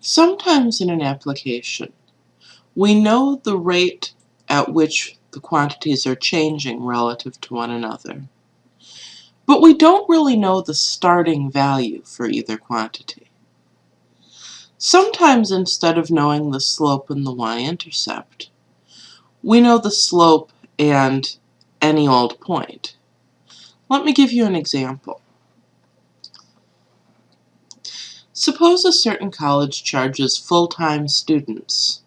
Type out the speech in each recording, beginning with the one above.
Sometimes in an application, we know the rate at which the quantities are changing relative to one another, but we don't really know the starting value for either quantity. Sometimes instead of knowing the slope and the y-intercept, we know the slope and any old point. Let me give you an example. Suppose a certain college charges full-time students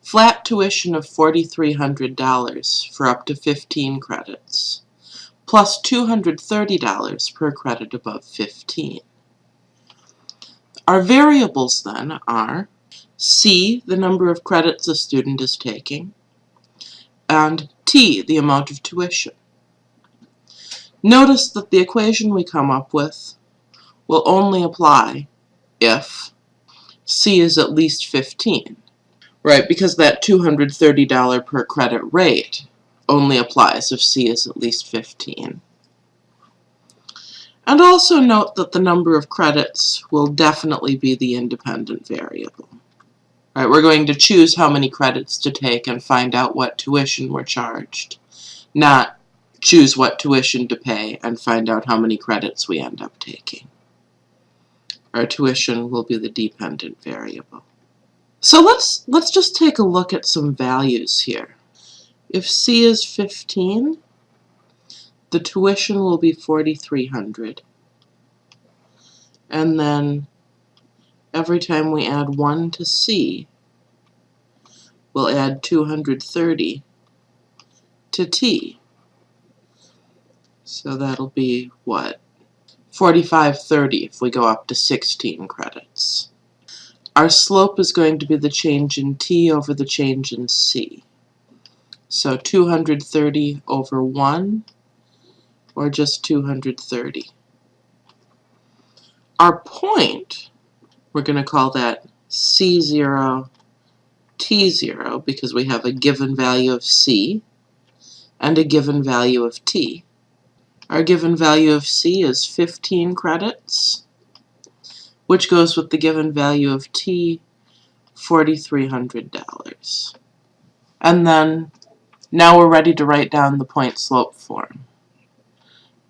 flat tuition of $4,300 for up to 15 credits, plus $230 per credit above 15. Our variables then are C, the number of credits a student is taking, and T, the amount of tuition. Notice that the equation we come up with will only apply if C is at least 15. Right, because that $230 per credit rate only applies if C is at least 15. And also note that the number of credits will definitely be the independent variable. Right, we're going to choose how many credits to take and find out what tuition we're charged, not choose what tuition to pay and find out how many credits we end up taking our tuition will be the dependent variable. So let's, let's just take a look at some values here. If C is 15, the tuition will be 4,300. And then every time we add 1 to C, we'll add 230 to T. So that'll be what? 4530 if we go up to 16 credits. Our slope is going to be the change in t over the change in c. So 230 over 1, or just 230. Our point, we're going to call that c0, t0, because we have a given value of c and a given value of t. Our given value of C is 15 credits, which goes with the given value of T, $4,300. And then now we're ready to write down the point slope form.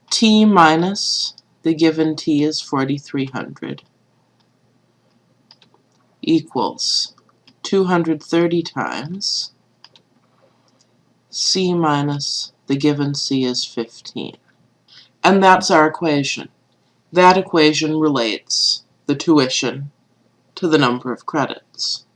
T minus the given T is 4,300 equals 230 times C minus the given C is 15. And that's our equation. That equation relates the tuition to the number of credits.